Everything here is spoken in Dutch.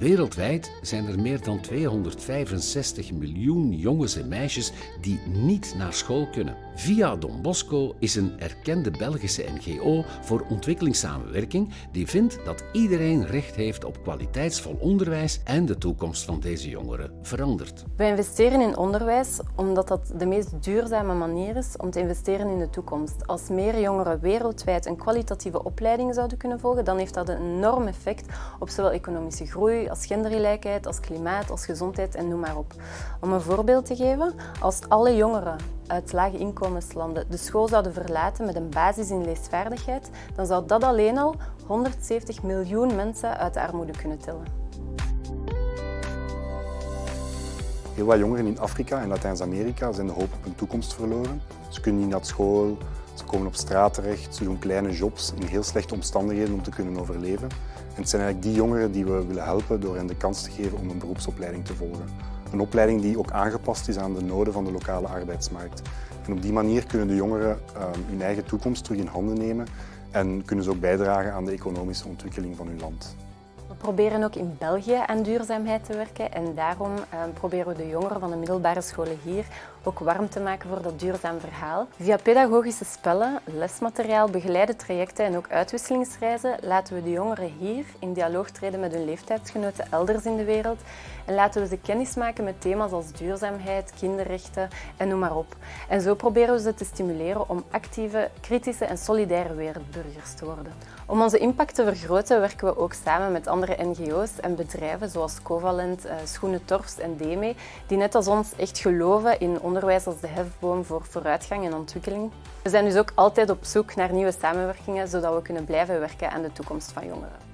Wereldwijd zijn er meer dan 265 miljoen jongens en meisjes die niet naar school kunnen. Via Don Bosco is een erkende Belgische NGO voor ontwikkelingssamenwerking die vindt dat iedereen recht heeft op kwaliteitsvol onderwijs en de toekomst van deze jongeren verandert. We investeren in onderwijs omdat dat de meest duurzame manier is om te investeren in de toekomst. Als meer jongeren wereldwijd een kwalitatieve opleiding zouden kunnen volgen, dan heeft dat een enorm effect op zowel economische groei als gendergelijkheid, als klimaat, als gezondheid en noem maar op. Om een voorbeeld te geven, als alle jongeren uit lage inkomenslanden de school zouden verlaten met een basis in leesvaardigheid, dan zou dat alleen al 170 miljoen mensen uit de armoede kunnen tillen. Heel wat jongeren in Afrika en Latijns-Amerika zijn de hoop op een toekomst verloren. Ze kunnen niet naar school, ze komen op straat terecht, ze doen kleine jobs in heel slechte omstandigheden om te kunnen overleven. En het zijn eigenlijk die jongeren die we willen helpen door hen de kans te geven om een beroepsopleiding te volgen. Een opleiding die ook aangepast is aan de noden van de lokale arbeidsmarkt. En op die manier kunnen de jongeren ehm, hun eigen toekomst terug in handen nemen en kunnen ze ook bijdragen aan de economische ontwikkeling van hun land. We proberen ook in België aan duurzaamheid te werken en daarom uh, proberen we de jongeren van de middelbare scholen hier ook warm te maken voor dat duurzaam verhaal. Via pedagogische spellen, lesmateriaal, begeleide trajecten en ook uitwisselingsreizen laten we de jongeren hier in dialoog treden met hun leeftijdsgenoten elders in de wereld en laten we ze kennis maken met thema's als duurzaamheid, kinderrechten en noem maar op. En zo proberen we ze te stimuleren om actieve, kritische en solidaire wereldburgers te worden. Om onze impact te vergroten werken we ook samen met andere NGO's en bedrijven zoals Covalent, eh, Schoenen Torfs en DEME, die net als ons echt geloven in onderwijs als de hefboom voor vooruitgang en ontwikkeling. We zijn dus ook altijd op zoek naar nieuwe samenwerkingen, zodat we kunnen blijven werken aan de toekomst van jongeren.